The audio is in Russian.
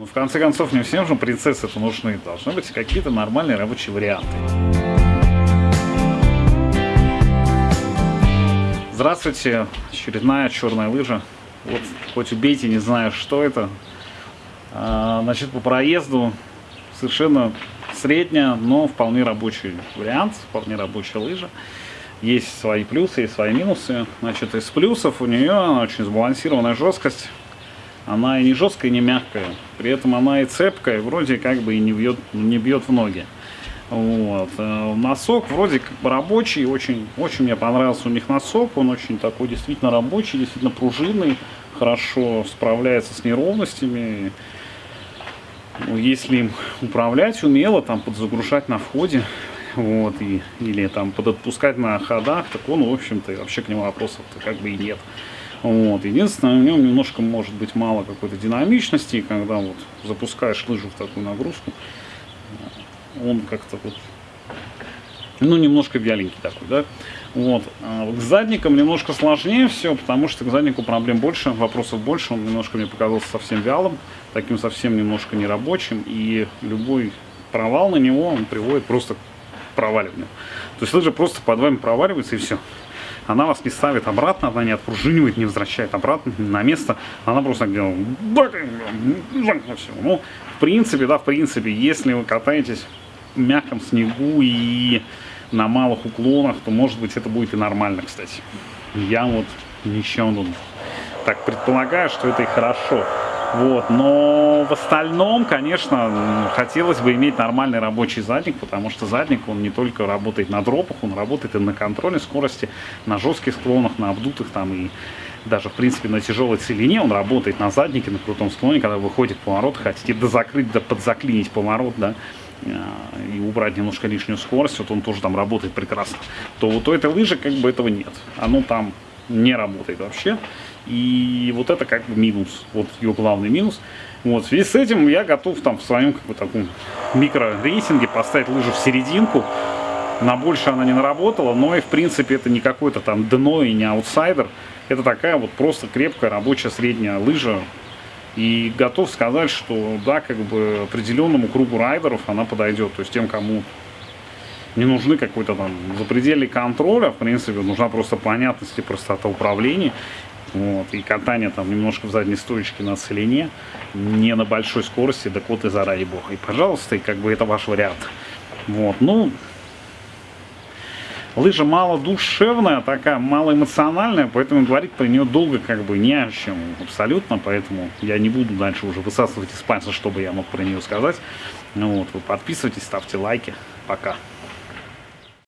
Ну, в конце концов, не всем же принцессы это нужны. Должны быть какие-то нормальные рабочие варианты. Здравствуйте, очередная черная лыжа. Вот, хоть убейте, не знаю, что это. А, значит, по проезду совершенно средняя, но вполне рабочий вариант, вполне рабочая лыжа. Есть свои плюсы и свои минусы. Значит, из плюсов у нее очень сбалансированная жесткость она и не жесткая, и не мягкая. При этом она и цепкая, вроде как бы и не бьет, не бьет в ноги. Вот. Э, носок вроде как бы рабочий, очень, очень мне понравился у них носок, он очень такой действительно рабочий, действительно пружинный, хорошо справляется с неровностями. Если им управлять умело, там подзагружать на входе, вот, и, или там подотпускать на ходах, так он, в общем-то, вообще к нему вопросов-то как бы и нет. Вот. Единственное, в нем немножко может быть мало какой-то динамичности, когда вот запускаешь лыжу в такую нагрузку, он как-то вот, ну, немножко вяленький такой, да. Вот. А к задникам немножко сложнее все, потому что к заднику проблем больше, вопросов больше. Он немножко мне показался совсем вялым, таким совсем немножко нерабочим. И любой провал на него, он приводит просто к проваливанию. То есть лыжа просто под вами проваливается и все она вас не ставит обратно, она не отпружинивает, не возвращает обратно на место, она просто делает, ну, в принципе, да, в принципе, если вы катаетесь в мягком снегу и на малых уклонах, то, может быть, это будет и нормально, кстати. Я вот ничего так предполагаю, что это и хорошо. Вот, но в остальном, конечно, хотелось бы иметь нормальный рабочий задник, потому что задник, он не только работает на дропах, он работает и на контроле скорости, на жестких склонах, на обдутых там и даже, в принципе, на тяжелой целине он работает на заднике, на крутом склоне, когда выходит поворот, хотите дозакрыть, да подзаклинить поворот, да, а, и убрать немножко лишнюю скорость, вот он тоже там работает прекрасно, то вот у этой лыжи как бы этого нет. Оно там не работает вообще. И вот это как бы минус, вот ее главный минус. Вот, в связи с этим я готов там в своем как бы таком микро-рейсинге поставить лыжу в серединку. На больше она не наработала, но и в принципе это не какой-то там дно и не аутсайдер. Это такая вот просто крепкая рабочая средняя лыжа. И готов сказать, что да, как бы определенному кругу райдеров она подойдет. То есть тем, кому не нужны какой-то там запредельный контроль, а в принципе нужна просто понятность и простота управления. Вот, и катание там немножко в задней стоечке на целине, не на большой скорости, да вот и заради бога. И пожалуйста, и как бы это ваш вариант. Вот, ну, лыжа мало душевная, такая мало эмоциональная, поэтому говорить про нее долго как бы не о чем абсолютно, поэтому я не буду дальше уже высасывать из пальца, чтобы я мог про нее сказать. Ну вот, вы подписывайтесь, ставьте лайки. Пока.